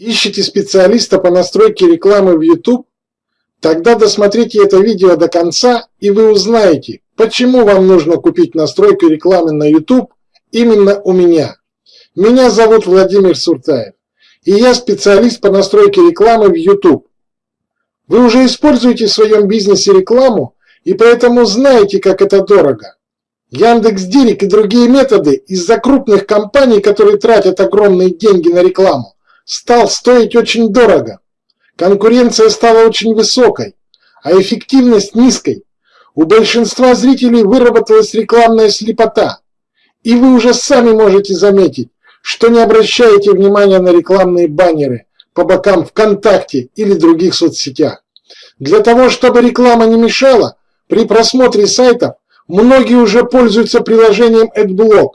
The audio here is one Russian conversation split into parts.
Ищете специалиста по настройке рекламы в YouTube? Тогда досмотрите это видео до конца и вы узнаете, почему вам нужно купить настройку рекламы на YouTube именно у меня. Меня зовут Владимир Суртаев, и я специалист по настройке рекламы в YouTube. Вы уже используете в своем бизнесе рекламу и поэтому знаете, как это дорого. Яндекс.Директ и другие методы из-за крупных компаний, которые тратят огромные деньги на рекламу, стал стоить очень дорого. Конкуренция стала очень высокой, а эффективность низкой. У большинства зрителей выработалась рекламная слепота. И вы уже сами можете заметить, что не обращаете внимания на рекламные баннеры по бокам ВКонтакте или других соцсетях. Для того, чтобы реклама не мешала, при просмотре сайтов многие уже пользуются приложением AdBlock,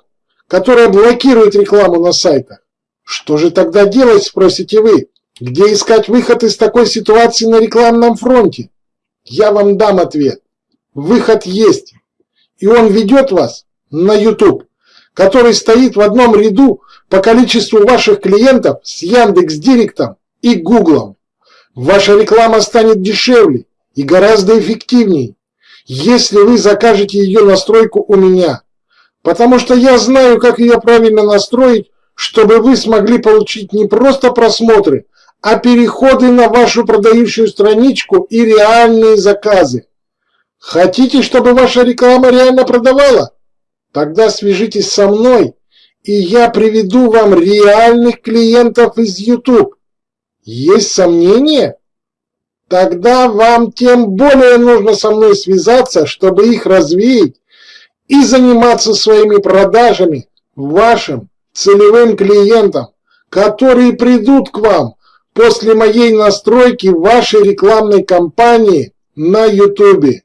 которое блокирует рекламу на сайтах. Что же тогда делать, спросите вы? Где искать выход из такой ситуации на рекламном фронте? Я вам дам ответ. Выход есть. И он ведет вас на YouTube, который стоит в одном ряду по количеству ваших клиентов с Яндекс.Директом и Гуглом. Ваша реклама станет дешевле и гораздо эффективнее, если вы закажете ее настройку у меня. Потому что я знаю, как ее правильно настроить, чтобы вы смогли получить не просто просмотры, а переходы на вашу продающую страничку и реальные заказы. Хотите, чтобы ваша реклама реально продавала? Тогда свяжитесь со мной, и я приведу вам реальных клиентов из YouTube. Есть сомнения? Тогда вам тем более нужно со мной связаться, чтобы их развеять и заниматься своими продажами в вашем целевым клиентам, которые придут к вам после моей настройки вашей рекламной кампании на YouTube.